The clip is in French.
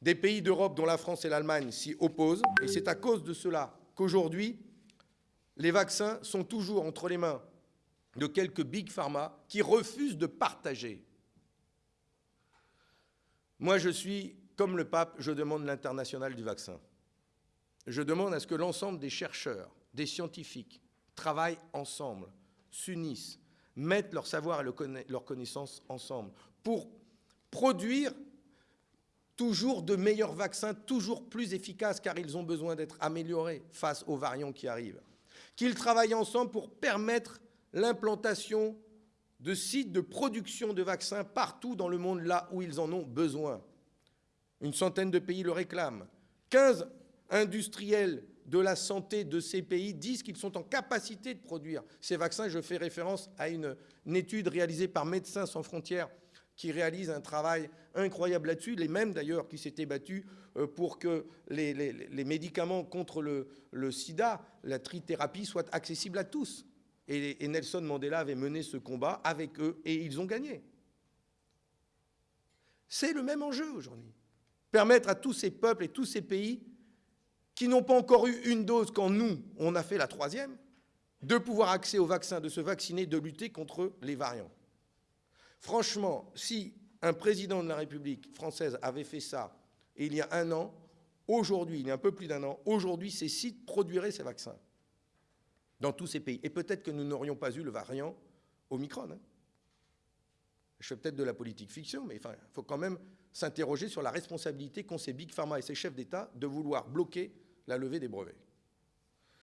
Des pays d'Europe, dont la France et l'Allemagne, s'y opposent. Et c'est à cause de cela qu'aujourd'hui, les vaccins sont toujours entre les mains de quelques big pharma qui refusent de partager. Moi, je suis, comme le pape, je demande l'international du vaccin. Je demande à ce que l'ensemble des chercheurs, des scientifiques, travaillent ensemble, s'unissent, mettent leur savoir et leur connaissance ensemble pour produire toujours de meilleurs vaccins, toujours plus efficaces, car ils ont besoin d'être améliorés face aux variants qui arrivent. Qu'ils travaillent ensemble pour permettre l'implantation de sites de production de vaccins partout dans le monde, là où ils en ont besoin. Une centaine de pays le réclament. 15 industriels de la santé de ces pays disent qu'ils sont en capacité de produire ces vaccins. Je fais référence à une, étude réalisée par Médecins sans frontières qui réalise un travail incroyable là-dessus, les mêmes d'ailleurs qui s'étaient battus euh, pour que les, médicaments contre le, le, sida, la trithérapie, soient accessibles à tous. Et, et Nelson Mandela avait mené ce combat avec eux et ils ont gagné. C'est le même enjeu aujourd'hui. Permettre à tous ces peuples et tous ces pays qui n'ont pas encore eu une dose quand nous, on a fait la troisième, de pouvoir accéder au vaccin, de se vacciner, de lutter contre les variants. Franchement, si un président de la République française avait fait ça il y a un an, aujourd'hui, il y a un peu plus d'un an, aujourd'hui, ces sites produiraient ces vaccins dans tous ces pays. Et peut-être que nous n'aurions pas eu le variant Omicron. Hein. Je fais peut-être de la politique fiction, mais il faut quand même s'interroger sur la responsabilité qu'ont ces big pharma et ces chefs d'État de vouloir bloquer la levée des brevets.